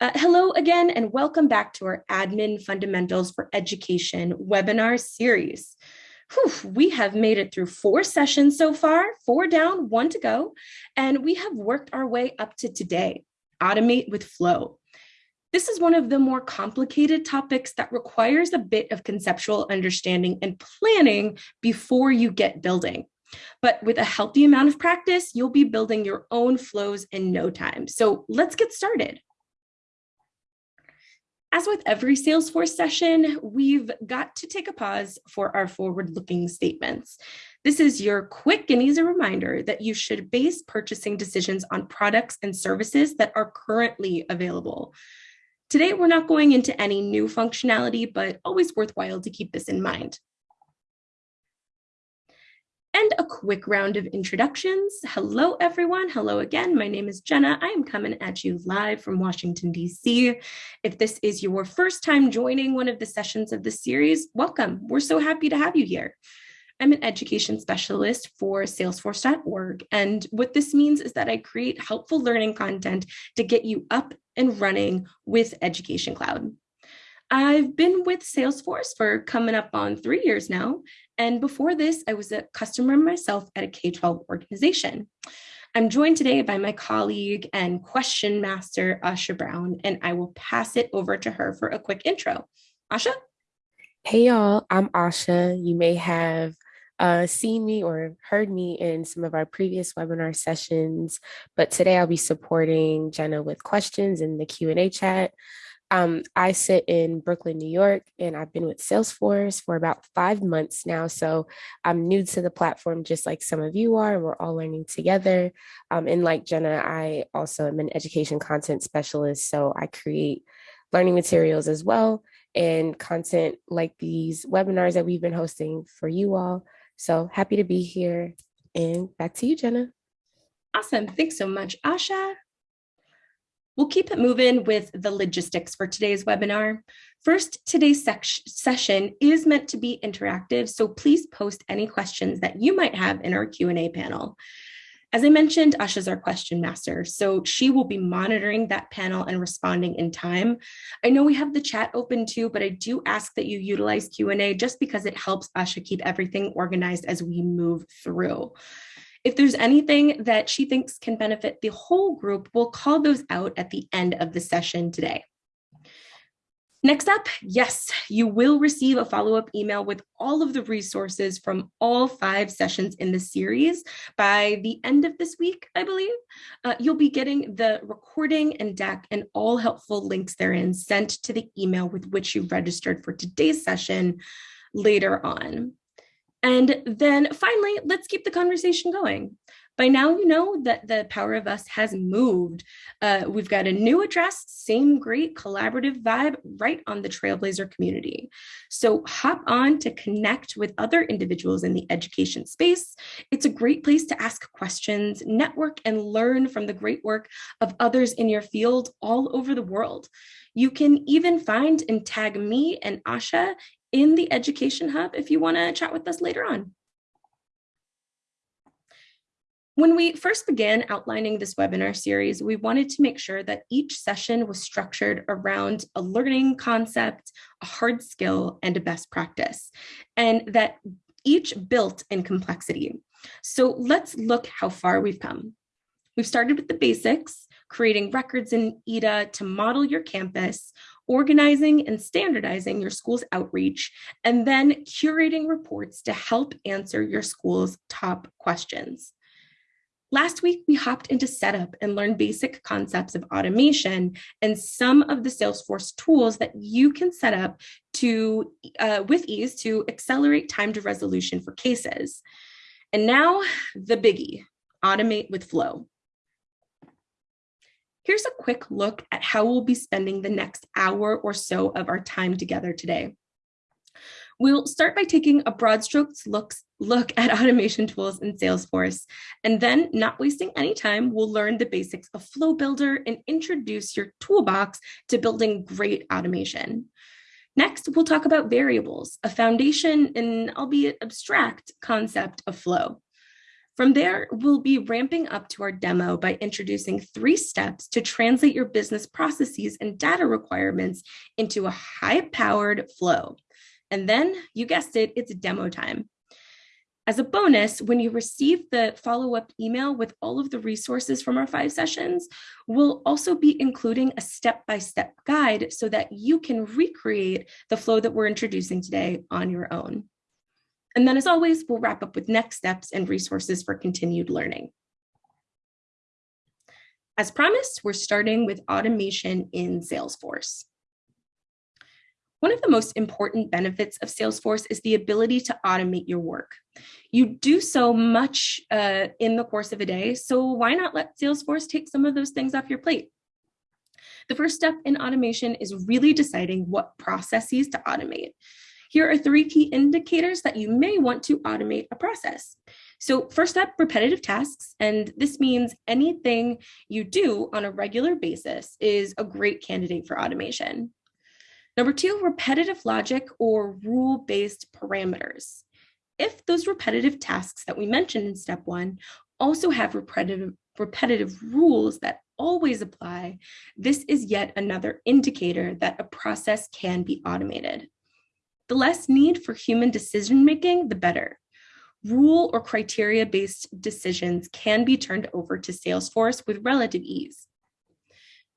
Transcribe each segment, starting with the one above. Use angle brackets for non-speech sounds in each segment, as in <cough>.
Uh, hello again, and welcome back to our Admin Fundamentals for Education webinar series. Whew, we have made it through four sessions so far, four down, one to go, and we have worked our way up to today, Automate with Flow. This is one of the more complicated topics that requires a bit of conceptual understanding and planning before you get building. But with a healthy amount of practice, you'll be building your own flows in no time. So let's get started. As with every Salesforce session, we've got to take a pause for our forward-looking statements. This is your quick and easy reminder that you should base purchasing decisions on products and services that are currently available. Today, we're not going into any new functionality, but always worthwhile to keep this in mind and a quick round of introductions. Hello, everyone. Hello again. My name is Jenna. I am coming at you live from Washington, D.C. If this is your first time joining one of the sessions of the series, welcome. We're so happy to have you here. I'm an education specialist for salesforce.org. And what this means is that I create helpful learning content to get you up and running with Education Cloud. I've been with Salesforce for coming up on three years now. And before this, I was a customer myself at a K-12 organization. I'm joined today by my colleague and question master, Asha Brown, and I will pass it over to her for a quick intro. Asha? Hey y'all, I'm Asha. You may have uh, seen me or heard me in some of our previous webinar sessions, but today I'll be supporting Jenna with questions in the Q&A chat. Um, I sit in Brooklyn, New York, and I've been with Salesforce for about five months now. So I'm new to the platform, just like some of you are, and we're all learning together. Um, and like Jenna, I also am an education content specialist. So I create learning materials as well and content like these webinars that we've been hosting for you all. So happy to be here. And back to you, Jenna. Awesome. Thanks so much, Asha. We'll keep it moving with the logistics for today's webinar. First, today's session is meant to be interactive, so please post any questions that you might have in our Q&A panel. As I mentioned, Asha's our question master, so she will be monitoring that panel and responding in time. I know we have the chat open too, but I do ask that you utilize Q&A just because it helps Asha keep everything organized as we move through. If there's anything that she thinks can benefit the whole group, we'll call those out at the end of the session today. Next up, yes, you will receive a follow-up email with all of the resources from all five sessions in the series by the end of this week, I believe. Uh, you'll be getting the recording and deck and all helpful links therein sent to the email with which you registered for today's session later on. And then finally, let's keep the conversation going. By now, you know that the Power of Us has moved. Uh, we've got a new address, same great collaborative vibe right on the Trailblazer community. So hop on to connect with other individuals in the education space. It's a great place to ask questions, network, and learn from the great work of others in your field all over the world. You can even find and tag me and Asha in the Education Hub if you want to chat with us later on. When we first began outlining this webinar series, we wanted to make sure that each session was structured around a learning concept, a hard skill, and a best practice, and that each built in complexity. So let's look how far we've come. We've started with the basics, creating records in EDA to model your campus, organizing and standardizing your school's outreach, and then curating reports to help answer your school's top questions. Last week, we hopped into setup and learned basic concepts of automation and some of the Salesforce tools that you can set up to uh, with ease to accelerate time to resolution for cases. And now the biggie, automate with flow. Here's a quick look at how we'll be spending the next hour or so of our time together today. We'll start by taking a broad strokes looks, look at <laughs> automation tools in Salesforce, and then not wasting any time, we'll learn the basics of Flow Builder and introduce your toolbox to building great automation. Next, we'll talk about variables, a foundation and albeit abstract concept of flow. From there, we'll be ramping up to our demo by introducing three steps to translate your business processes and data requirements into a high-powered flow. And then, you guessed it, it's demo time. As a bonus, when you receive the follow-up email with all of the resources from our five sessions, we'll also be including a step-by-step -step guide so that you can recreate the flow that we're introducing today on your own. And then as always, we'll wrap up with next steps and resources for continued learning. As promised, we're starting with automation in Salesforce. One of the most important benefits of Salesforce is the ability to automate your work. You do so much uh, in the course of a day, so why not let Salesforce take some of those things off your plate? The first step in automation is really deciding what processes to automate. Here are three key indicators that you may want to automate a process. So first up, repetitive tasks. And this means anything you do on a regular basis is a great candidate for automation. Number two, repetitive logic or rule-based parameters. If those repetitive tasks that we mentioned in step one also have repetitive, repetitive rules that always apply, this is yet another indicator that a process can be automated. The less need for human decision making, the better. Rule or criteria based decisions can be turned over to Salesforce with relative ease.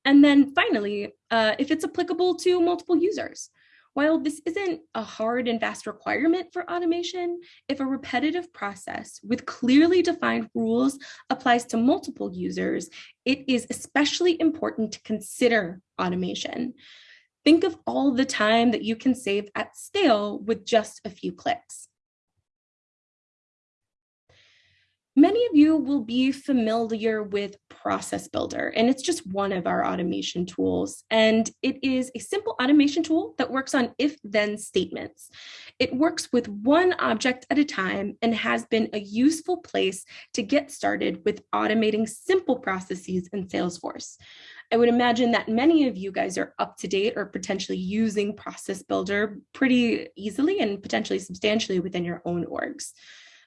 And then finally, uh, if it's applicable to multiple users. While this isn't a hard and fast requirement for automation, if a repetitive process with clearly defined rules applies to multiple users, it is especially important to consider automation. Think of all the time that you can save at scale with just a few clicks. Many of you will be familiar with Process Builder, and it's just one of our automation tools. And it is a simple automation tool that works on if-then statements. It works with one object at a time and has been a useful place to get started with automating simple processes in Salesforce. I would imagine that many of you guys are up to date or potentially using Process Builder pretty easily and potentially substantially within your own orgs.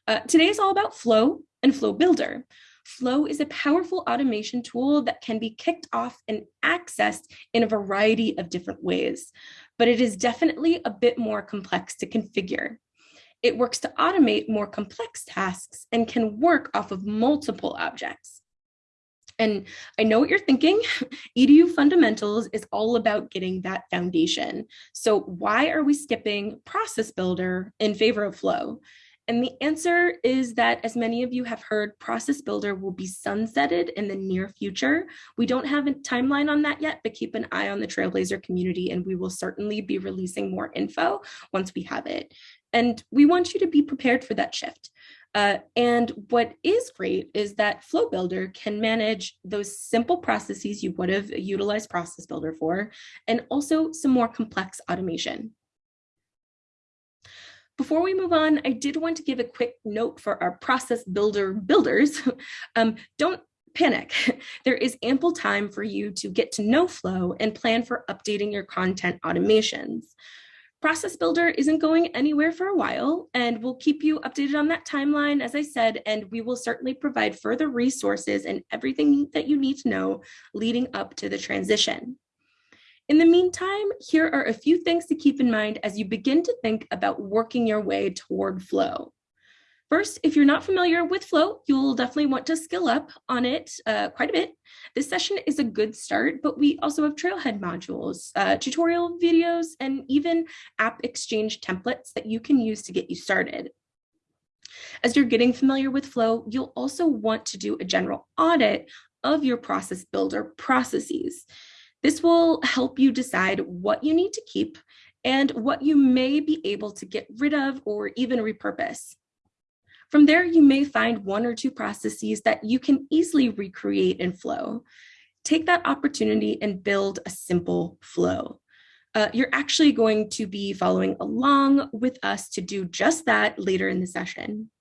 Uh, today is all about Flow and Flow Builder. Flow is a powerful automation tool that can be kicked off and accessed in a variety of different ways, but it is definitely a bit more complex to configure. It works to automate more complex tasks and can work off of multiple objects. And I know what you're thinking, <laughs> EDU fundamentals is all about getting that foundation. So why are we skipping process builder in favor of flow? And the answer is that as many of you have heard, Process Builder will be sunsetted in the near future. We don't have a timeline on that yet, but keep an eye on the Trailblazer community and we will certainly be releasing more info once we have it. And we want you to be prepared for that shift. Uh, and what is great is that Flow Builder can manage those simple processes you would have utilized Process Builder for, and also some more complex automation. Before we move on, I did want to give a quick note for our process builder builders. <laughs> um, don't panic. <laughs> There is ample time for you to get to know Flow and plan for updating your content automations. Process Builder isn't going anywhere for a while, and we'll keep you updated on that timeline, as I said, and we will certainly provide further resources and everything that you need to know leading up to the transition. In the meantime, here are a few things to keep in mind as you begin to think about working your way toward flow. First, if you're not familiar with Flow, you'll definitely want to skill up on it uh, quite a bit. This session is a good start, but we also have Trailhead modules, uh, tutorial videos, and even app exchange templates that you can use to get you started. As you're getting familiar with Flow, you'll also want to do a general audit of your process builder processes. This will help you decide what you need to keep and what you may be able to get rid of or even repurpose. From there, you may find one or two processes that you can easily recreate in Flow. Take that opportunity and build a simple flow. Uh, you're actually going to be following along with us to do just that later in the session.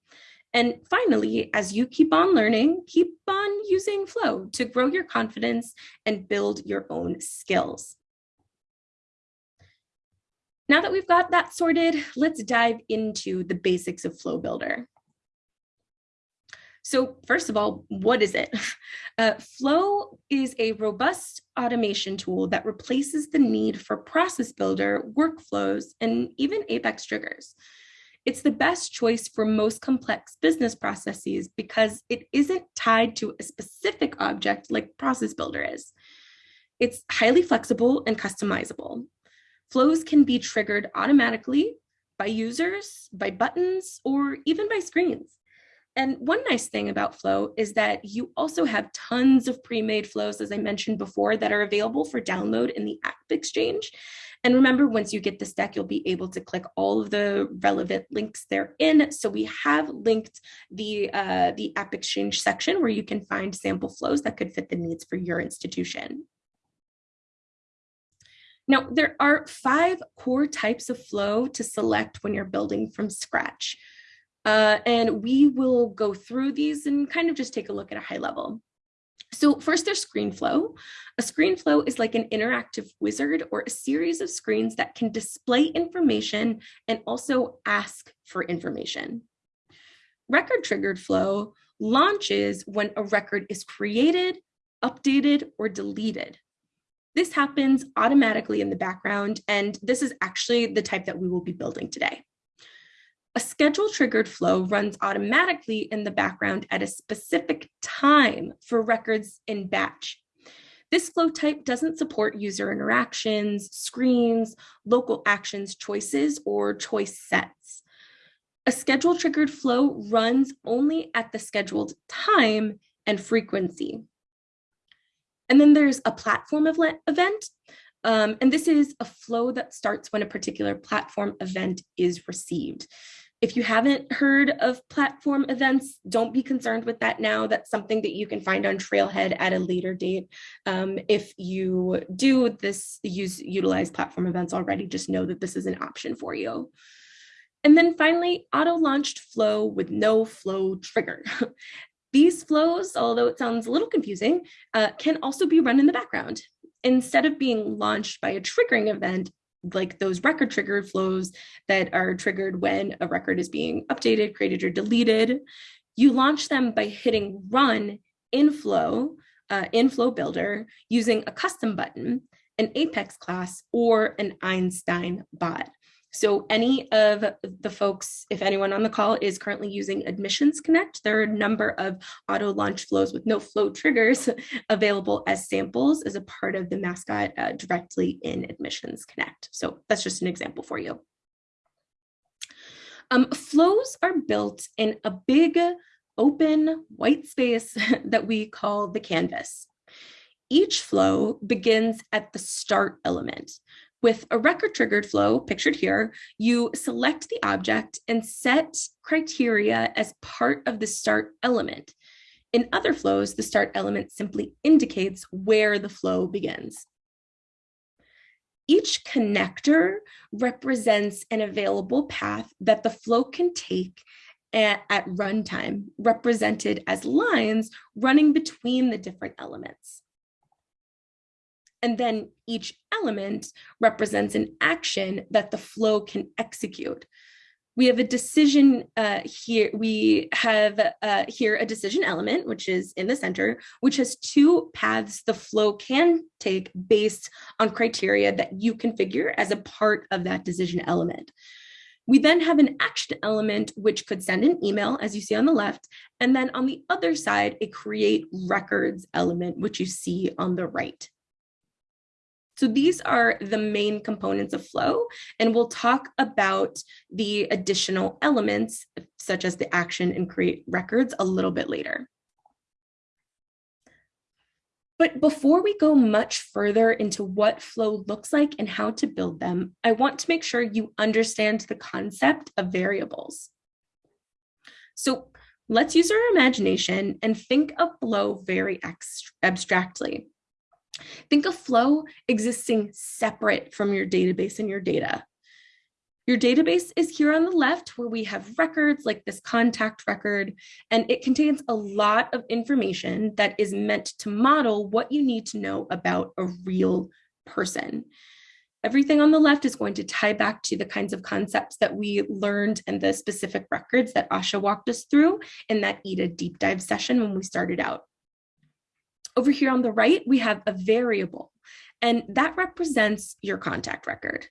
And finally, as you keep on learning, keep on using Flow to grow your confidence and build your own skills. Now that we've got that sorted, let's dive into the basics of Flow Builder. So first of all, what is it? <laughs> Uh, Flow is a robust automation tool that replaces the need for process builder, workflows, and even Apex triggers. It's the best choice for most complex business processes because it isn't tied to a specific object like Process Builder is. It's highly flexible and customizable. Flows can be triggered automatically by users, by buttons, or even by screens. And one nice thing about Flow is that you also have tons of pre-made flows, as I mentioned before, that are available for download in the App Exchange. And remember, once you get this deck, you'll be able to click all of the relevant links therein. So we have linked the, uh, the App Exchange section where you can find sample flows that could fit the needs for your institution. Now, there are five core types of flow to select when you're building from scratch. Uh, and we will go through these and kind of just take a look at a high level. So first there's screen flow. A screen flow is like an interactive wizard or a series of screens that can display information and also ask for information. Record triggered flow launches when a record is created, updated, or deleted. This happens automatically in the background, and this is actually the type that we will be building today. A schedule triggered flow runs automatically in the background at a specific time for records in batch. This flow type doesn't support user interactions, screens, local actions choices, or choice sets. A schedule triggered flow runs only at the scheduled time and frequency. And then there's a platform event. Um, and this is a flow that starts when a particular platform event is received. If you haven't heard of platform events, don't be concerned with that now. That's something that you can find on Trailhead at a later date. Um, if you do this, use utilize platform events already, just know that this is an option for you. And then finally, auto-launched flow with no flow trigger. <laughs> These flows, although it sounds a little confusing, uh, can also be run in the background. Instead of being launched by a triggering event, like those record triggered flows that are triggered when a record is being updated, created, or deleted, you launch them by hitting run in Flow, uh, in Flow Builder, using a custom button, an Apex class, or an Einstein bot. So any of the folks, if anyone on the call is currently using Admissions Connect, there are a number of auto launch flows with no flow triggers <laughs> available as samples as a part of the mascot uh, directly in Admissions Connect. So that's just an example for you. Um, flows are built in a big open white space <laughs> that we call the canvas. Each flow begins at the start element, with a record triggered flow pictured here, you select the object and set criteria as part of the start element. In other flows, the start element simply indicates where the flow begins. Each connector represents an available path that the flow can take at, at runtime, represented as lines running between the different elements. And then each element represents an action that the flow can execute. We have a decision uh, here. We have uh, here a decision element, which is in the center, which has two paths the flow can take based on criteria that you configure as a part of that decision element. We then have an action element, which could send an email, as you see on the left, and then on the other side, a create records element, which you see on the right. So these are the main components of flow, and we'll talk about the additional elements, such as the action and create records a little bit later. But before we go much further into what flow looks like and how to build them, I want to make sure you understand the concept of variables. So let's use our imagination and think of flow very abstractly. Think of flow existing separate from your database and your data. Your database is here on the left where we have records like this contact record, and it contains a lot of information that is meant to model what you need to know about a real person. Everything on the left is going to tie back to the kinds of concepts that we learned and the specific records that Asha walked us through in that EDA deep dive session when we started out. Over here on the right, we have a variable, and that represents your contact record.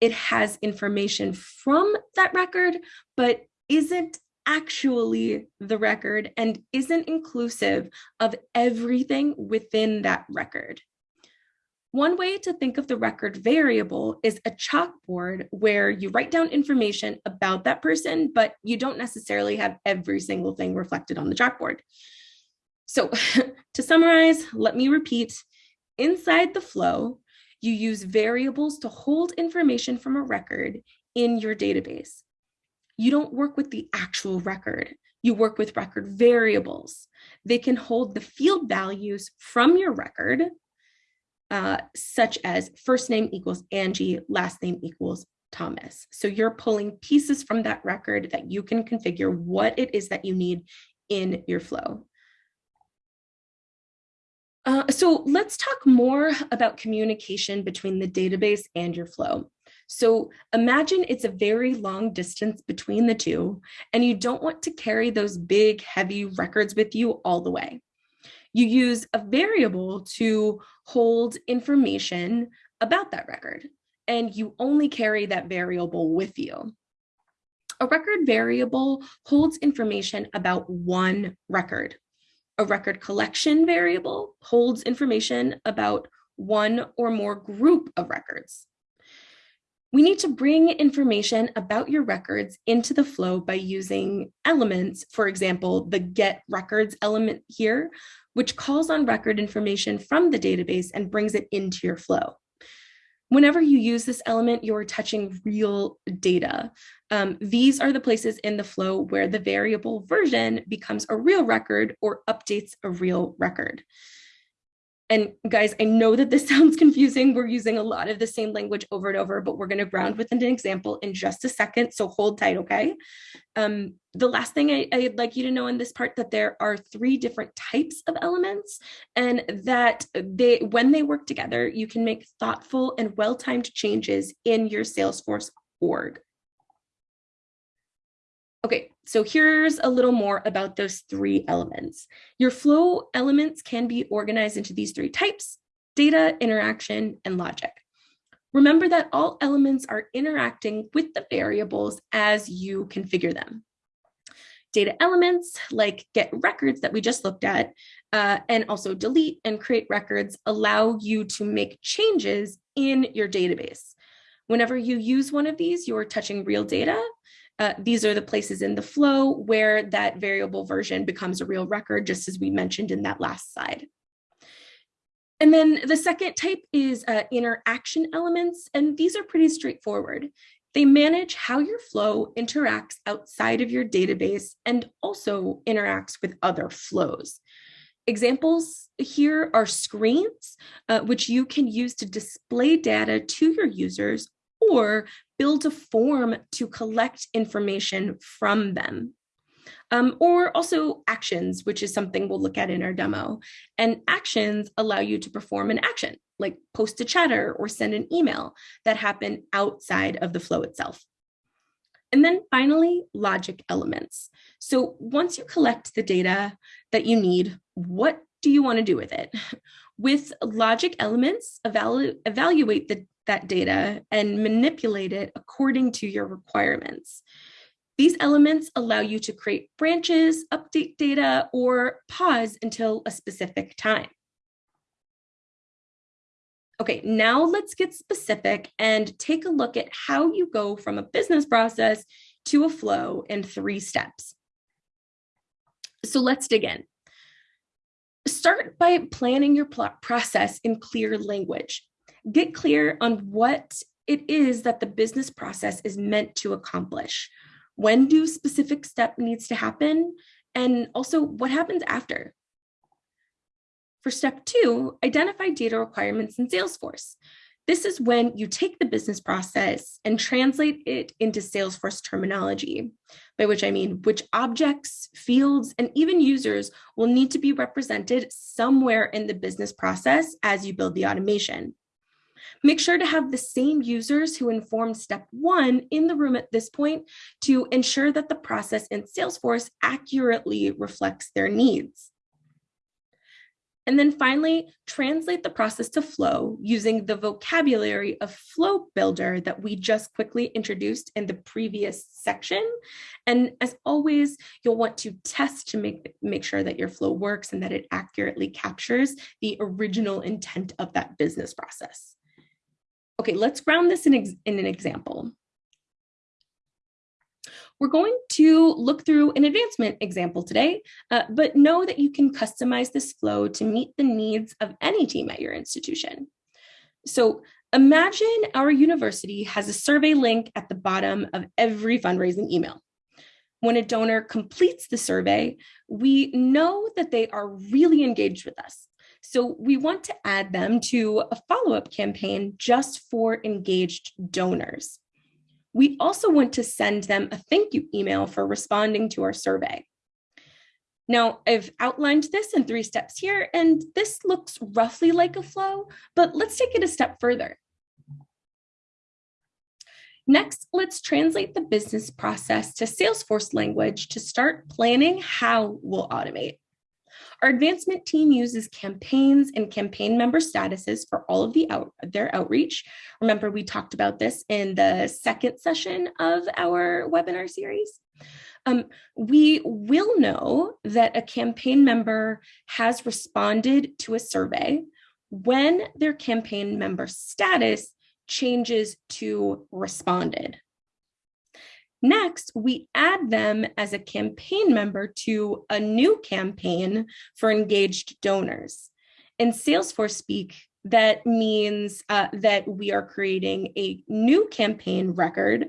It has information from that record, but isn't actually the record and isn't inclusive of everything within that record. One way to think of the record variable is a chalkboard where you write down information about that person, but you don't necessarily have every single thing reflected on the chalkboard. So <laughs> to summarize, let me repeat, inside the flow, you use variables to hold information from a record in your database. You don't work with the actual record. You work with record variables. They can hold the field values from your record, uh, such as first name equals Angie, last name equals Thomas. So you're pulling pieces from that record that you can configure what it is that you need in your flow. Uh, so let's talk more about communication between the database and your flow. So imagine it's a very long distance between the two, and you don't want to carry those big, heavy records with you all the way. You use a variable to hold information about that record, and you only carry that variable with you. A record variable holds information about one record a record collection variable holds information about one or more group of records. We need to bring information about your records into the flow by using elements, for example, the get records element here, which calls on record information from the database and brings it into your flow. Whenever you use this element, you're touching real data. Um, these are the places in the flow where the variable version becomes a real record or updates a real record. And guys, I know that this <laughs> sounds confusing. We're using a lot of the same language over and over, but we're going to ground with an example in just a second. So hold tight, okay? Um, the last thing I, I'd like you to know in this part that there are three different types of elements and that they when they work together, you can make thoughtful and well-timed changes in your Salesforce org. Okay, so here's a little more about those three elements. Your flow elements can be organized into these three types, data, interaction, and logic. Remember that all elements are interacting with the variables as you configure them. Data elements like get records that we just looked at, uh, and also delete and create records allow you to make changes in your database. Whenever you use one of these, you're touching real data uh, these are the places in the flow where that variable version becomes a real record, just as we mentioned in that last slide. And then the second type is uh, interaction elements, and these are pretty straightforward. They manage how your flow interacts outside of your database and also interacts with other flows. Examples here are screens, uh, which you can use to display data to your users or build a form to collect information from them. Um, or also actions, which is something we'll look at in our demo. And actions allow you to perform an action, like post a chatter or send an email that happen outside of the flow itself. And then finally, logic elements. So once you collect the data that you need, what do you want to do with it? <laughs> With logic elements, evalu evaluate the that data and manipulate it according to your requirements. These elements allow you to create branches, update data, or pause until a specific time. Okay, now let's get specific and take a look at how you go from a business process to a flow in three steps. So let's dig in. Start by planning your process in clear language get clear on what it is that the business process is meant to accomplish. When do specific step needs to happen? And also what happens after? For step two, identify data requirements in Salesforce. This is when you take the business process and translate it into Salesforce terminology, by which I mean which objects, fields, and even users will need to be represented somewhere in the business process as you build the automation. Make sure to have the same users who informed step one in the room at this point to ensure that the process in Salesforce accurately reflects their needs. And then finally, translate the process to flow using the vocabulary of flow builder that we just quickly introduced in the previous section. And as always, you'll want to test to make, make sure that your flow works and that it accurately captures the original intent of that business process. Okay, let's ground this in, in an example. We're going to look through an advancement example today, uh, but know that you can customize this flow to meet the needs of any team at your institution. So imagine our university has a survey link at the bottom of every fundraising email. When a donor completes the survey, we know that they are really engaged with us. So we want to add them to a follow-up campaign just for engaged donors. We also want to send them a thank you email for responding to our survey. Now, I've outlined this in three steps here, and this looks roughly like a flow, but let's take it a step further. Next, let's translate the business process to Salesforce language to start planning how we'll automate. Our advancement team uses campaigns and campaign member statuses for all of the out, their outreach. Remember, we talked about this in the second session of our webinar series. Um, we will know that a campaign member has responded to a survey when their campaign member status changes to responded. Next, we add them as a campaign member to a new campaign for engaged donors. In Salesforce speak, that means uh, that we are creating a new campaign record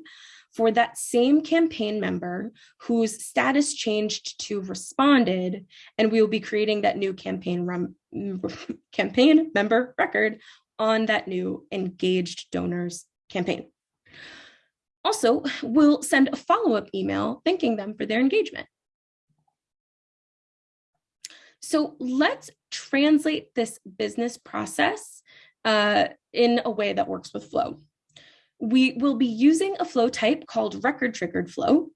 for that same campaign member whose status changed to responded, and we will be creating that new campaign campaign member record on that new engaged donors campaign. Also, we'll send a follow-up email thanking them for their engagement. So let's translate this business process uh, in a way that works with flow. We will be using a flow type called record triggered flow.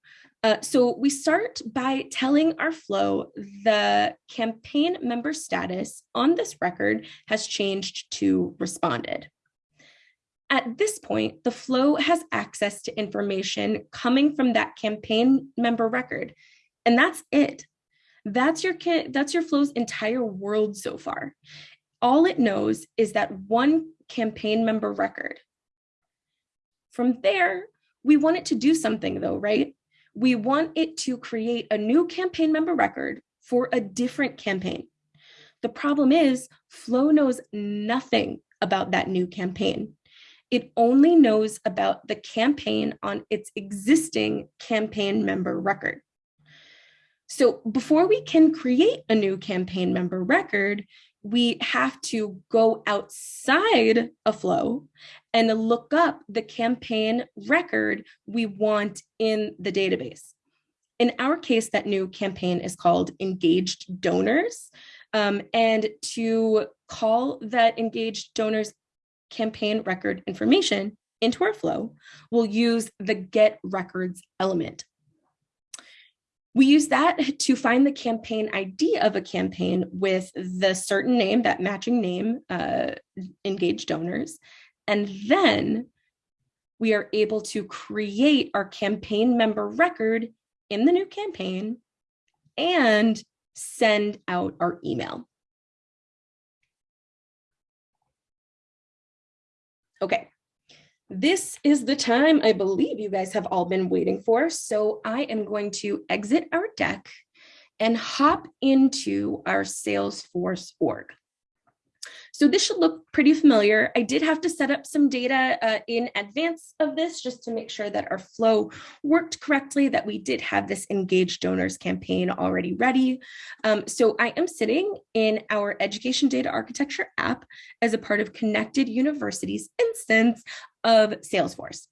Uh, so we start by telling our flow the campaign member status on this record has changed to responded. At this point, the flow has access to information coming from that campaign member record, and that's it. That's your that's your flow's entire world so far. All it knows is that one campaign member record. From there, we want it to do something though, right? We want it to create a new campaign member record for a different campaign. The problem is Flow knows nothing about that new campaign it only knows about the campaign on its existing campaign member record. So before we can create a new campaign member record, we have to go outside a flow and look up the campaign record we want in the database. In our case, that new campaign is called Engaged Donors. Um, and to call that engaged donors campaign record information into our flow, we'll use the get records element. We use that <laughs> to find the campaign ID of a campaign with the certain name, that matching name, uh, engaged donors. And then we are able to create our campaign member record in the new campaign and send out our email. Okay, this is the time I believe you guys have all been waiting for. So I am going to exit our deck and hop into our Salesforce org. So this should look pretty familiar. I did have to set up some data uh, in advance of this just to make sure that our flow worked correctly, that we did have this engaged donors campaign already ready. Um, so I am sitting in our education data architecture app as a part of Connected Universities instance of Salesforce.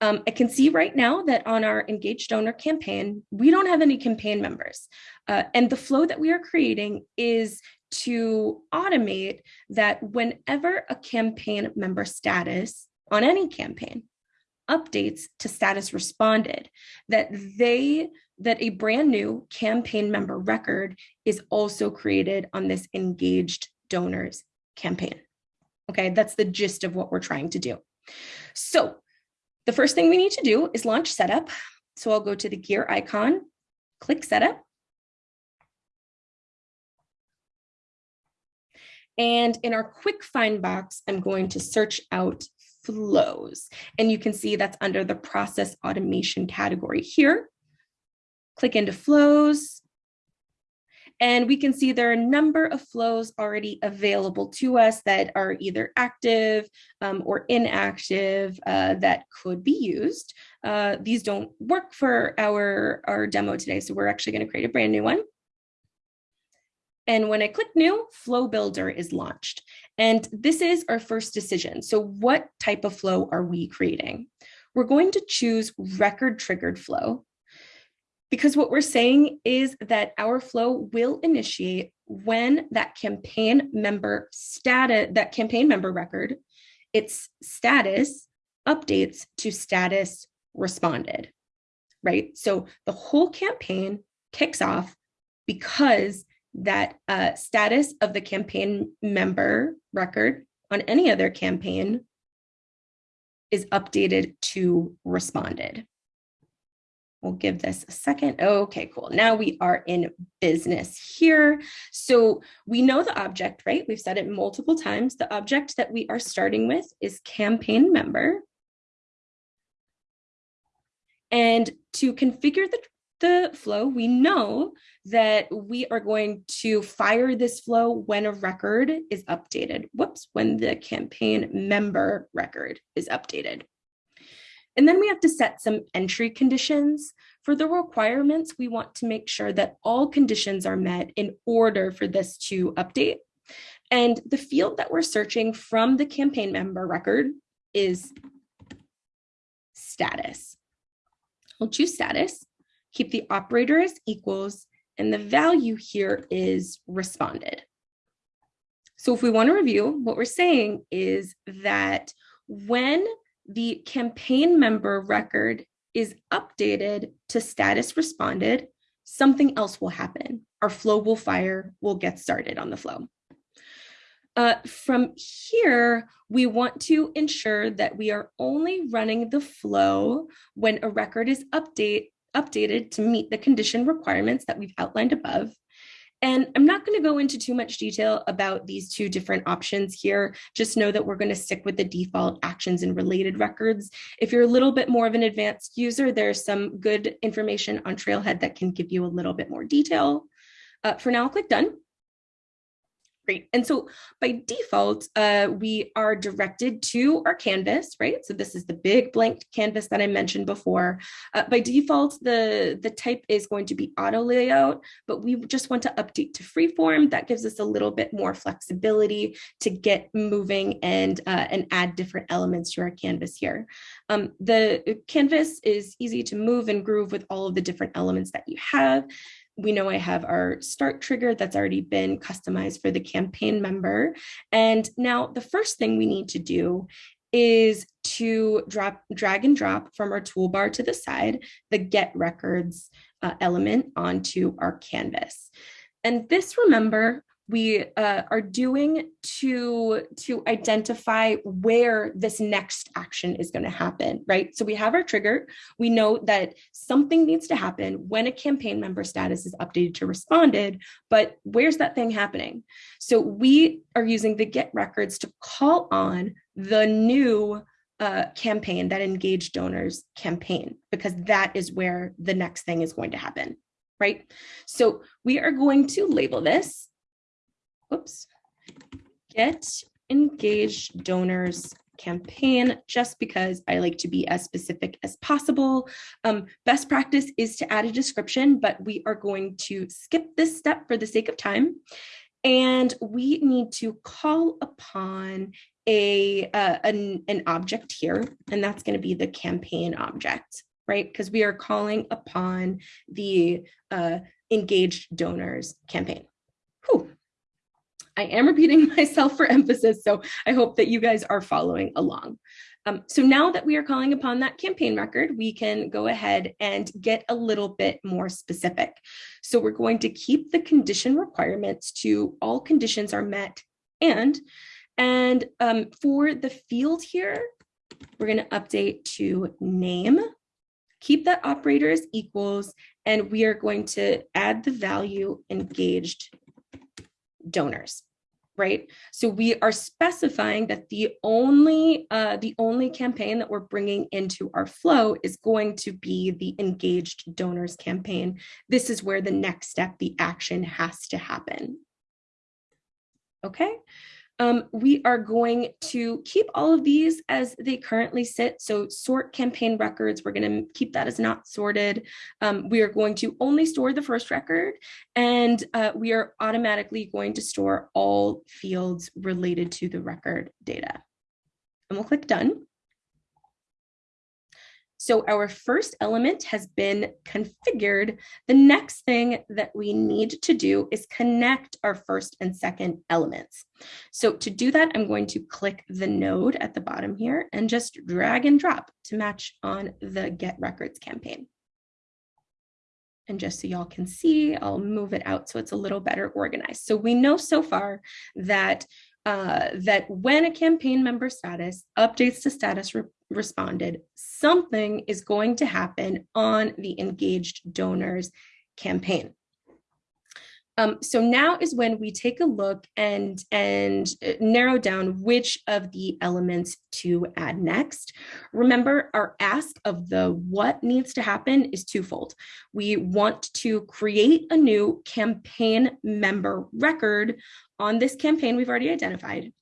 Um, I can see right now that on our engaged donor campaign, we don't have any campaign members. Uh, and the flow that we are creating is to automate that whenever a campaign member status on any campaign updates to status responded, that they that a brand new campaign member record is also created on this engaged donors campaign. Okay, that's the gist of what we're trying to do. So the first thing we need to do is launch setup. So I'll go to the gear icon, click setup. And in our quick find box, I'm going to search out flows. And you can see that's under the process automation category here. Click into flows. And we can see there are a number of flows already available to us that are either active um, or inactive uh, that could be used. Uh, these don't work for our, our demo today, so we're actually going to create a brand new one. And when I click new, Flow Builder is launched. And this is our first decision. So what type of flow are we creating? We're going to choose record triggered flow because what we're saying is that our flow will initiate when that campaign member status, that campaign member record, its status updates to status responded, right? So the whole campaign kicks off because that uh, status of the campaign member record on any other campaign is updated to responded. We'll give this a second. Okay, cool. Now we are in business here. So we know the object, right? We've said it multiple times. The object that we are starting with is campaign member. And to configure the the flow, we know that we are going to fire this flow when a record is updated. Whoops, when the campaign member record is updated. And then we have to set some entry conditions. For the requirements, we want to make sure that all conditions are met in order for this to update. And the field that we're searching from the campaign member record is status. We'll choose status keep the operator as equals, and the value here is responded. So if we want to review, what we're saying is that when the campaign member record is updated to status responded, something else will happen. Our flow will fire, we'll get started on the flow. Uh, from here, we want to ensure that we are only running the flow when a record is update updated to meet the condition requirements that we've outlined above. And I'm not going to go into too much detail about these two different options here. Just know that we're going to stick with the default actions and related records. If you're a little bit more of an advanced user, there's some good information on Trailhead that can give you a little bit more detail. Uh, for now, I'll click done. Great. And so by default, uh, we are directed to our canvas, right? So this is the big blank canvas that I mentioned before. Uh, by default, the, the type is going to be auto layout, but we just want to update to freeform. That gives us a little bit more flexibility to get moving and, uh, and add different elements to our canvas here. Um, the canvas is easy to move and groove with all of the different elements that you have we know I have our start trigger that's already been customized for the campaign member. And now the first thing we need to do is to drop, drag and drop from our toolbar to the side, the get records uh, element onto our canvas. And this, remember, we uh, are doing to to identify where this next action is going to happen right? So we have our trigger. We know that something needs to happen when a campaign member status is updated to responded but where's that thing happening? So we are using the get records to call on the new uh, campaign that engaged donors campaign because that is where the next thing is going to happen right? So we are going to label this whoops, get engaged donors campaign just because I like to be as specific as possible. Um, best practice is to add a description, but we are going to skip this step for the sake of time. And we need to call upon a uh, an, an object here, and that's going to be the campaign object, right? Because we are calling upon the uh, engaged donors campaign. I am repeating <laughs> myself for emphasis, so I hope that you guys are following along. Um, so now that we are calling upon that campaign record, we can go ahead and get a little bit more specific. So we're going to keep the condition requirements to all conditions are met and, and um, for the field here, we're going to update to name, keep that operator as equals, and we are going to add the value engaged donors right? So we are specifying that the only uh, the only campaign that we're bringing into our flow is going to be the engaged donors campaign. This is where the next step, the action has to happen. Okay, um, we are going to keep all of these as they currently sit. So sort campaign records, we're going to keep that as not sorted. Um, we are going to only store the first record and uh, we are automatically going to store all fields related to the record data. And we'll click done. So our first element has been configured. The next thing that we need to do is connect our first and second elements. So to do that, I'm going to click the node at the bottom here and just drag and drop to match on the get records campaign. And just so y'all can see, I'll move it out so it's a little better organized. So we know so far that uh, that when a campaign member status updates to status re responded, something is going to happen on the engaged donors campaign. Um, so now is when we take a look and, and uh, narrow down which of the elements to add next. Remember, our ask of the what needs to happen is twofold. We want to create a new campaign member record on this campaign we've already identified.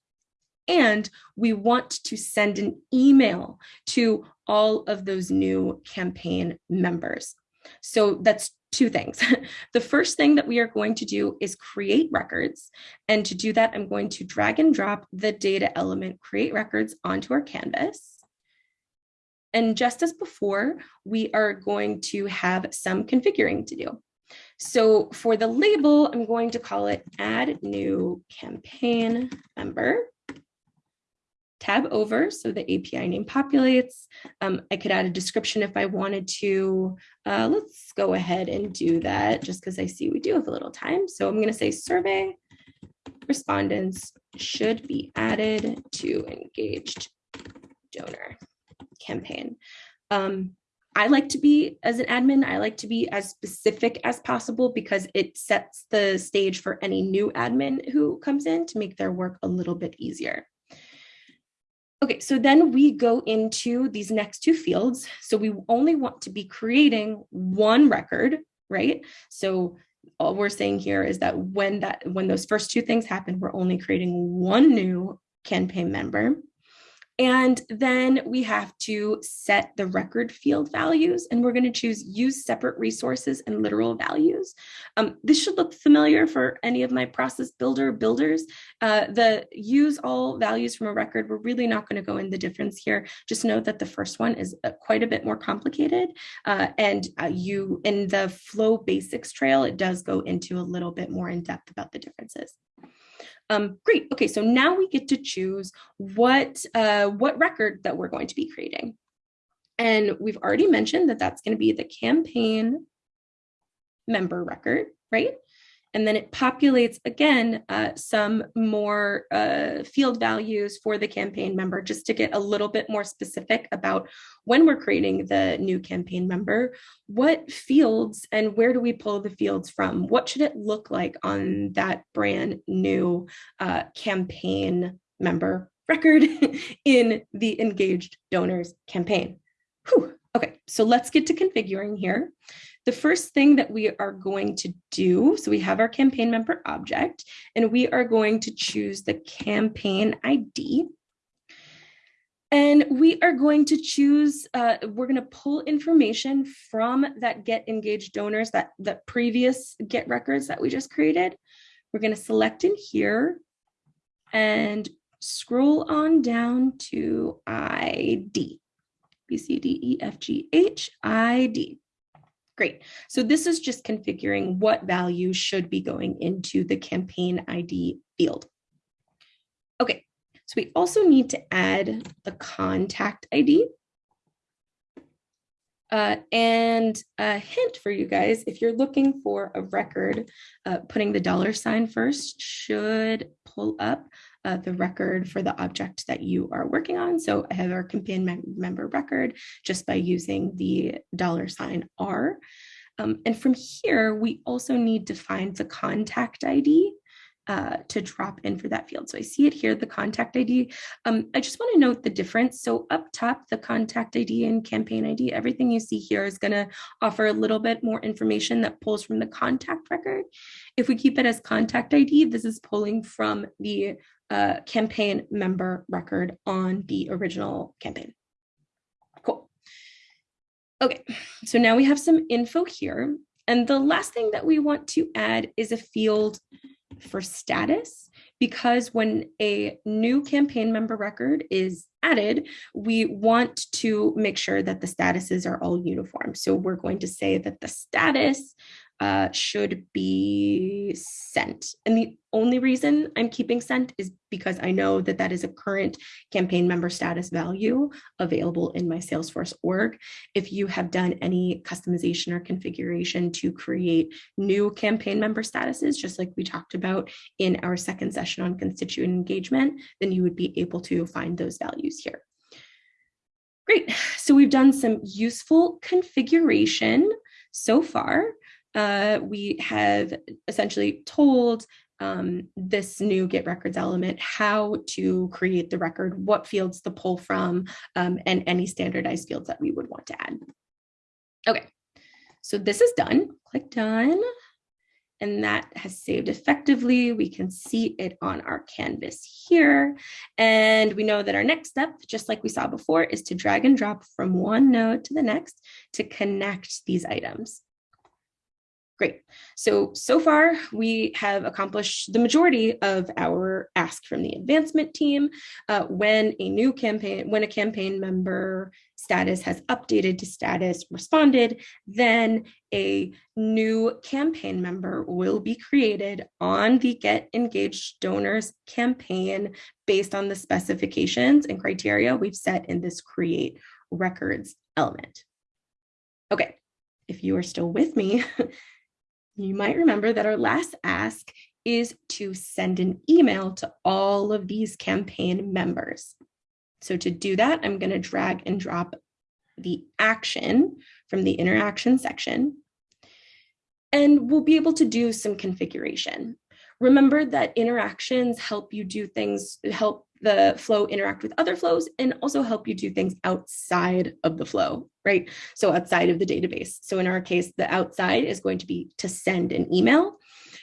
And we want to send an email to all of those new campaign members. So that's two things. <laughs> the first thing that we are going to do is create records. And to do that, I'm going to drag and drop the data element create records onto our canvas. And just as before, we are going to have some configuring to do. So for the label, I'm going to call it add new campaign member tab over so the API name populates. Um, I could add a description if I wanted to. Uh, let's go ahead and do that just because I see we do have a little time. So I'm going to say survey respondents should be added to engaged donor campaign. Um, I like to be, as an admin, I like to be as specific as possible because it sets the stage for any new admin who comes in to make their work a little bit easier. Okay, so then we go into these next two fields. So we only want to be creating one record, right? So all we're saying here is that when that when those first two things happen, we're only creating one new campaign member. And then we have to set the record field values and we're going to choose use separate resources and literal values. Um, this should look familiar for any of my process builder builders. Uh, the use all values from a record, we're really not going to go in the difference here. Just know that the first one is uh, quite a bit more complicated. Uh, and uh, you in the flow basics trail, it does go into a little bit more in depth about the differences. Um, great. Okay, so now we get to choose what, uh, what record that we're going to be creating. And we've already mentioned that that's going to be the campaign member record, right? And then it populates again uh, some more uh, field values for the campaign member just to get a little bit more specific about when we're creating the new campaign member, what fields and where do we pull the fields from? What should it look like on that brand new uh, campaign member record <laughs> in the engaged donors campaign? Whew. Okay, so let's get to configuring here. The first thing that we are going to do, so we have our campaign member object, and we are going to choose the campaign ID. And we are going to choose, uh, we're going to pull information from that get engaged donors, that, that previous get records that we just created. We're going to select in here and scroll on down to ID, B, C, D, E, F, G, H, I, D. Great. So this is just configuring what value should be going into the campaign ID field. Okay, so we also need to add the contact ID. Uh, and a hint for you guys, if you're looking for a record, uh, putting the dollar sign first should pull up uh, the record for the object that you are working on. So I have our campaign mem member record just by using the dollar sign R. Um, and from here, we also need to find the contact ID uh, to drop in for that field. So I see it here, the contact ID. Um, I just want to note the difference. So up top, the contact ID and campaign ID, everything you see here is going to offer a little bit more information that pulls from the contact record. If we keep it as contact ID, this is pulling from the uh, campaign member record on the original campaign. Cool. Okay, so now we have some info here. And the last thing that we want to add is a field for status because when a new campaign member record is added, we want to make sure that the statuses are all uniform. So we're going to say that the status uh, should be sent. And the only reason I'm keeping sent is because I know that that is a current campaign member status value available in my Salesforce org. If you have done any customization or configuration to create new campaign member statuses, just like we talked about in our second session on constituent engagement, then you would be able to find those values here. Great, so we've done some useful configuration so far uh, we have essentially told um, this new get records element how to create the record, what fields to pull from, um, and any standardized fields that we would want to add. Okay, so this is done. Click done. And that has saved effectively. We can see it on our canvas here. And we know that our next step, just like we saw before, is to drag and drop from one node to the next to connect these items. Great. So, so far we have accomplished the majority of our ask from the advancement team. Uh, when a new campaign, when a campaign member status has updated to status responded, then a new campaign member will be created on the Get Engaged Donors campaign based on the specifications and criteria we've set in this create records element. Okay, if you are still with me, <laughs> you might remember that our last ask is to send an email to all of these campaign members. So to do that, I'm going to drag and drop the action from the interaction section. And we'll be able to do some configuration. Remember that interactions help you do things, help the flow interact with other flows and also help you do things outside of the flow, right? So outside of the database. So in our case, the outside is going to be to send an email.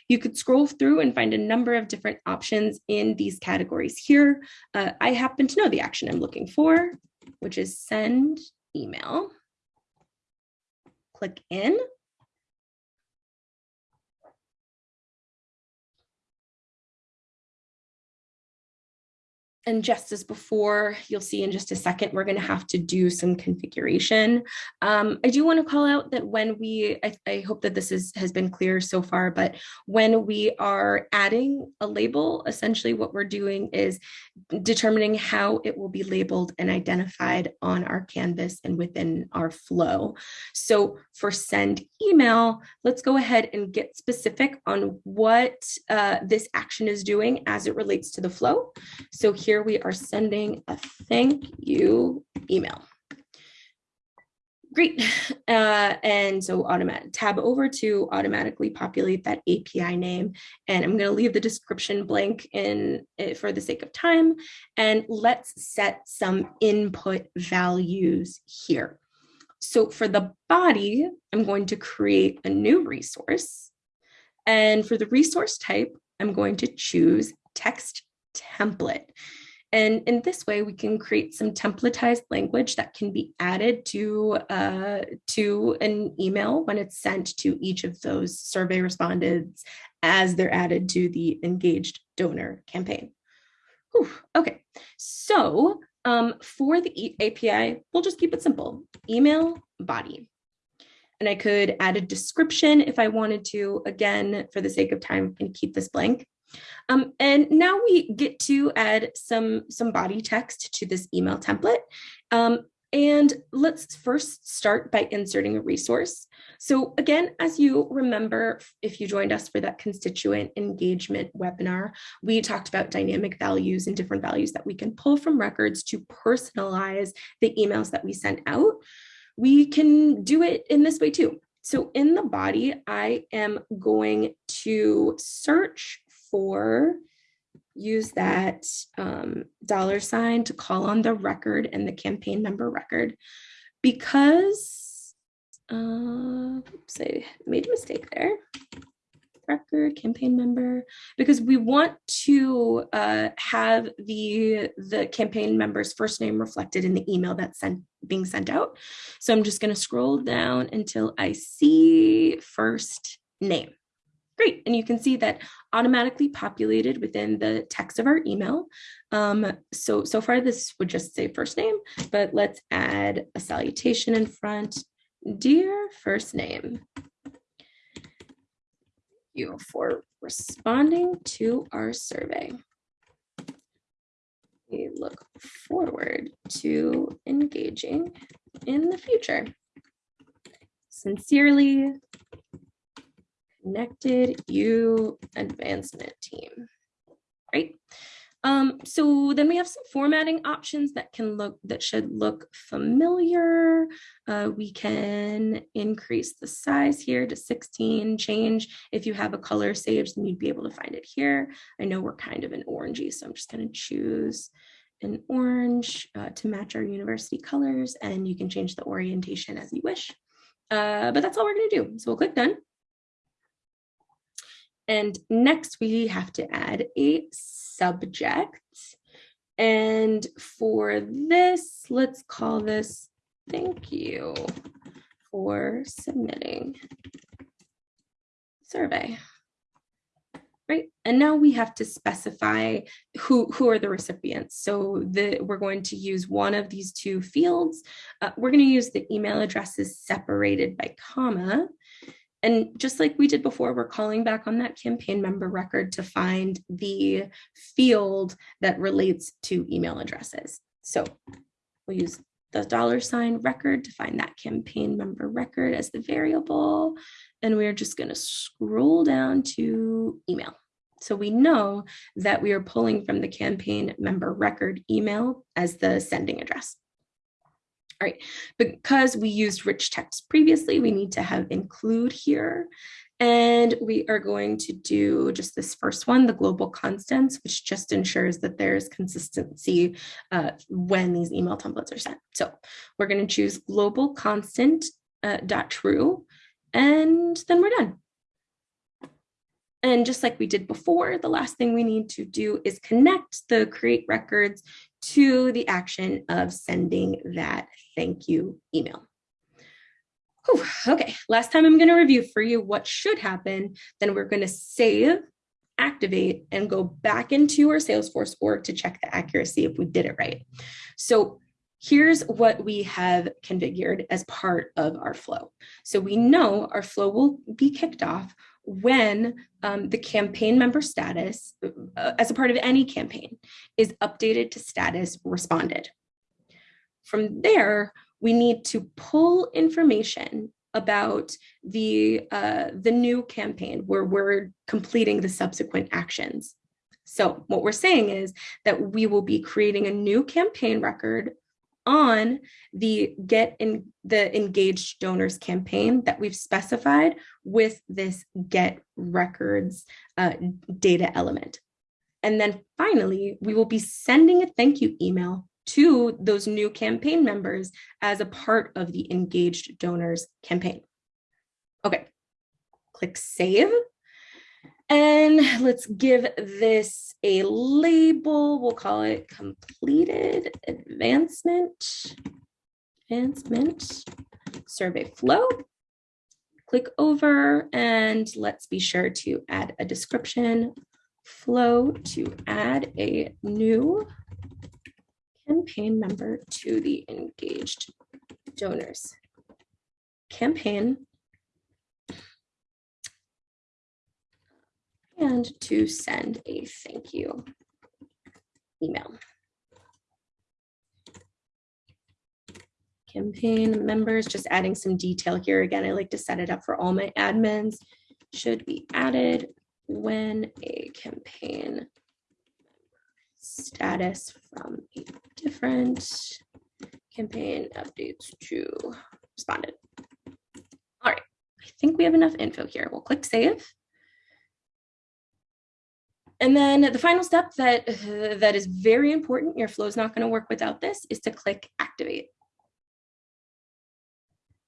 You could scroll through and find a number of different options in these categories here. Uh, I happen to know the action I'm looking for, which is send email. Click in and just as before, you'll see in just a second, we're going to have to do some configuration. Um, I do want to call out that when we, I, I, hope that this is, has been clear so far, but when we are adding a label, essentially what we're doing is determining how it will be labeled and identified on our canvas and within our flow. So for send email, let's go ahead and get specific on what uh, this action is doing as it relates to the flow. So here here we are sending a thank you email. Great. <laughs> Uh, and so automatic tab over to automatically populate that API name. And I'm going to leave the description blank in eh, for the sake of time. And let's set some input values here. So for the body, I'm going to create a new resource. And for the resource type, I'm going to choose text template. And in this way, we can create some templatized language that can be added to, uh, to an email when it's sent to each of those survey respondents as they're added to the engaged donor campaign. Whew, okay, so um, for the API, we'll just keep it simple, email body. And I could add a description if I wanted to, again, for the sake of time, and keep this blank. Um, and now we get to add some, some body text to this email template. Um, and let's first start by inserting a resource. So again, as you remember, if you joined us for that constituent engagement webinar, we talked about dynamic values and different values that we can pull from records to personalize the emails that we send out. We can do it in this way too. So in the body, I am going to search for use that um, dollar sign to call on the record and the campaign member record because, uh, oops, I made a mistake there. Record campaign member because we want to uh, have the the campaign member's first name reflected in the email that's sent being sent out. So I'm just going to scroll down until I see first name. Great, and you can see that automatically populated within the text of our email. Um, so, so far this would just say first name, but let's add a salutation in front. Dear first name, you for responding to our survey. We look forward to engaging in the future. Sincerely, Connected U Advancement Team. Right. Um, so then we have some formatting options that can look that should look familiar. Uh, we can increase the size here to 16, change. If you have a color saved, then you'd be able to find it here. I know we're kind of an orangey, so I'm just going to choose an orange uh, to match our university colors, and you can change the orientation as you wish. Uh, but that's all we're going to do. So we'll click done. And next we have to add a subject. And for this, let's call this thank you for submitting survey. Right. And now we have to specify who, who are the recipients. So the, we're going to use one of these two fields. Uh, we're going to use the email addresses separated by comma. And just like we did before, we're calling back on that campaign member record to find the field that relates to email addresses. So we'll use the dollar sign record to find that campaign member record as the variable. And we're just going to scroll down to email. So we know that we are pulling from the campaign member record email as the sending address. All right, because we used rich text previously, we need to have include here. And we are going to do just this first one, the global constants, which just ensures that there's consistency uh, when these email templates are sent. So we're going to choose global constant uh, dot true, and then we're done. And just like we did before, the last thing we need to do is connect the create records to the action of sending that thank you email. Whew, okay, last time I'm going to review for you what should happen. Then we're going to save, activate, and go back into our Salesforce org to check the accuracy if we did it right. So here's what we have configured as part of our flow. So we know our flow will be kicked off when um, the campaign member status, uh, as a part of any campaign, is updated to status responded. From there, we need to pull information about the, uh, the new campaign where we're completing the subsequent actions. So what we're saying is that we will be creating a new campaign record on the get in the engaged donors campaign that we've specified with this get records uh, data element. And then finally, we will be sending a thank you email to those new campaign members as a part of the engaged donors campaign. Okay, click save. And let's give this a label. We'll call it completed advancement, advancement survey flow. Click over and let's be sure to add a description flow to add a new campaign member to the engaged donors campaign and to send a thank you email. Campaign members, just adding some detail here. Again, I like to set it up for all my admins. Should be added when a campaign status from a different campaign updates to responded. All right, I think we have enough info here. We'll click save. And then the final step that, <sighs> that is very important, your flow is not going to work without this, is to click activate.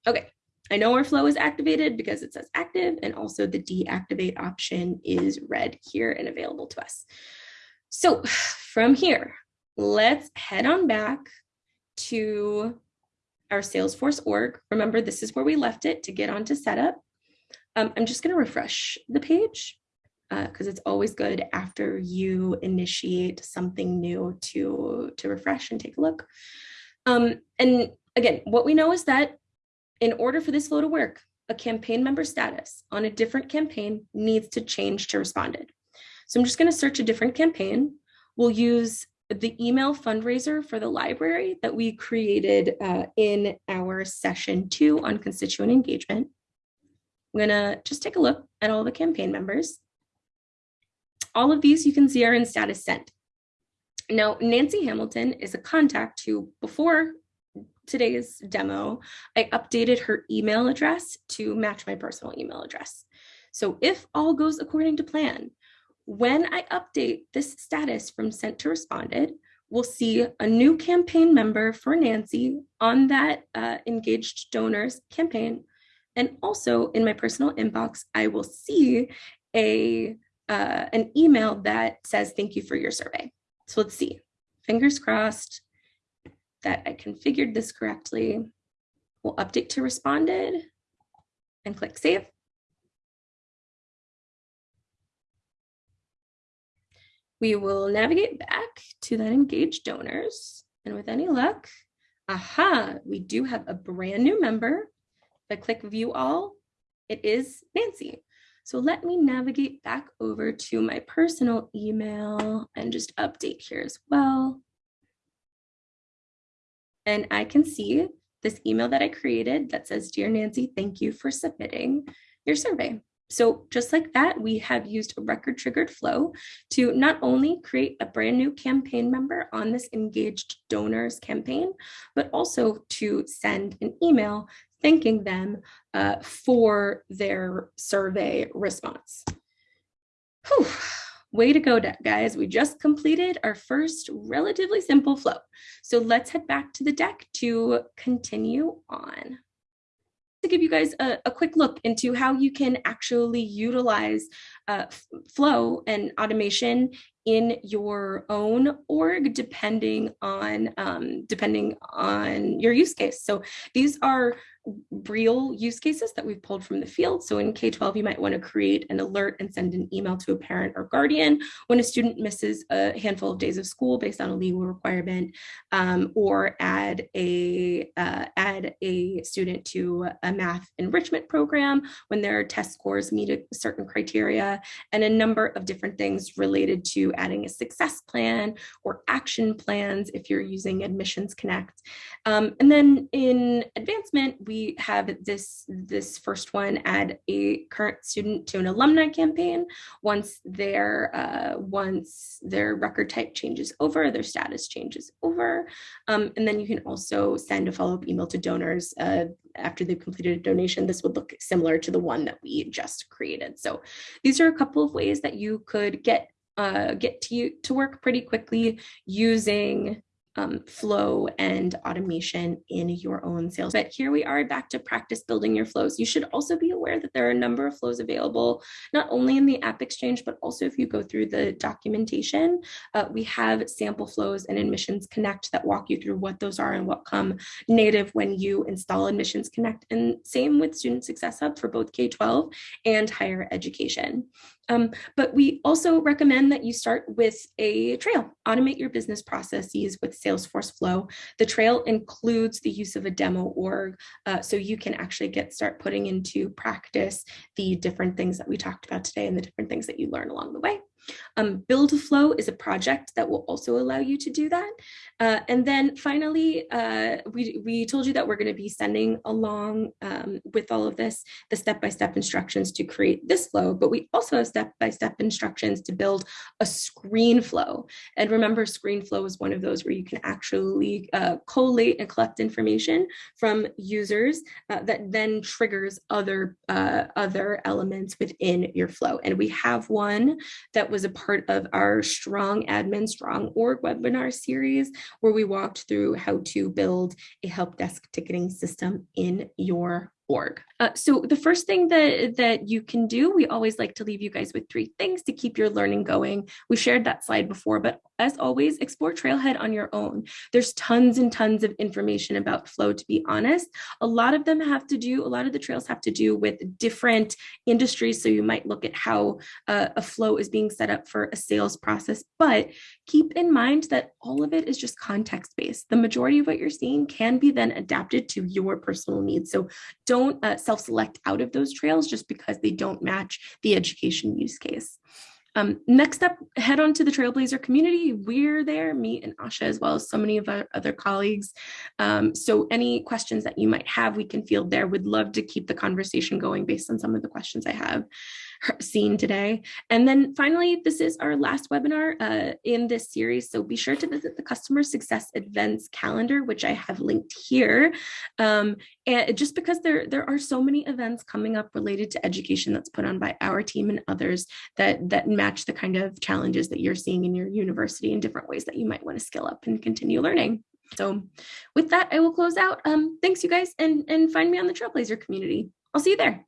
Okay, I know our flow is activated because it says active and also the deactivate option is red here and available to us. So <sighs> from here, let's head on back to our Salesforce org. Remember, this is where we left it to get onto setup. Um, I'm just going to refresh the page because uh, it's always good after you initiate something new to, to refresh and take a look. Um, and again, what we know is that in order for this flow to work, a campaign member status on a different campaign needs to change to responded. So I'm just going to search a different campaign. We'll use the email fundraiser for the library that we created uh, in our session two on constituent engagement. I'm going to just take a look at all the campaign members. All of these you can see are in status sent. Now, Nancy Hamilton is a contact who, before today's demo, I updated her email address to match my personal email address. So if all goes according to plan, when I update this status from sent to responded, we'll see a new campaign member for Nancy on that uh, engaged donors campaign. And also in my personal inbox, I will see a uh, an email that says, thank you for your survey. So let's see, fingers crossed that I configured this correctly. We'll update to responded and click save. We will navigate back to that engaged donors and with any luck, aha, we do have a brand new member. If I click view all, it is Nancy. So let me navigate back over to my personal email and just update here as well. And I can see this email that I created that says, Dear Nancy, thank you for submitting your survey. So just like that, we have used a record triggered flow to not only create a brand new campaign member on this engaged donors campaign, but also to send an email thanking them uh, for their survey response. Whew. Way to go, guys. We just completed our first relatively simple flow. So let's head back to the deck to continue on to give you guys a, a, quick look into how you can actually utilize uh, flow and automation in your own org depending on um, depending on your use case. So these are real use cases that we've pulled from the field. So in K-12, you might want to create an alert and send an email to a parent or guardian when a student misses a handful of days of school based on a legal requirement, um, or add a uh, add a student to a math enrichment program when their test scores meet a certain criteria, and a number of different things related to adding a success plan or action plans if you're using Admissions Connect. Um, and then in advancement, we we have this this first one add a current student to an alumni campaign. Once their uh, once their record type changes over their status changes over. Um, and then you can also send a follow-up email to donors uh, after they've completed a donation. This would look similar to the one that we just created. So these are a couple of ways that you could get uh, get to, you, to work pretty quickly using um, flow and automation in your own sales. But here we are back to practice building your flows. You should also be aware that there are a number of flows available, not only in the AppExchange, but also if you go through the documentation, uh, we have sample flows and Admissions Connect that walk you through what those are and what come native when you install Admissions Connect. And same with Student Success Hub for both K-12 and higher education. Um, but we also recommend that you start with a trail, automate your business processes with Salesforce Flow. The trail includes the use of a demo org, uh, so you can actually get start putting into practice the different things that we talked about today and the different things that you learn along the way. Um, Build a Flow is a project that will also allow you to do that. Uh, and then finally, uh, we, we told you that we're going to be sending along um, with all of this the step-by-step -step instructions to create this flow, but we also have step-by-step -step instructions to build a screen flow. And remember, screen flow is one of those where you can actually uh, collate and collect information from users uh, that then triggers other, uh, other elements within your flow. And we have one that was a part of our Strong Admin, Strong Org webinar series, where we walked through how to build a help desk ticketing system in your org. Uh, so the first thing that, that you can do, we always like to leave you guys with three things to keep your learning going. We shared that slide before, but as always, explore Trailhead on your own. There's tons and tons of information about flow, to be honest. A lot of them have to do, a lot of the trails have to do with different industries. So you might look at how uh, a flow is being set up for a sales process, but keep in mind that all of it is just context-based. The majority of what you're seeing can be then adapted to your personal needs. So don't uh, self-select out of those trails just because they don't match the education use case. Um, next up, head on to the Trailblazer community. We're there, me and Asha, as well as so many of our other colleagues. Um, so any questions that you might have, we can field there. Would love to keep the conversation going based on some of the questions I have seen today. And then finally, this is our last webinar uh, in this series. So be sure to visit the customer success events calendar, which I have linked here. Um, and just because there, there are so many events coming up related to education that's put on by our team and others that, that match the kind of challenges that you're seeing in your university in different ways that you might want to skill up and continue learning. So with that, I will close out. Um, thanks, you guys, and, and find me on the Trailblazer community. I'll see you there.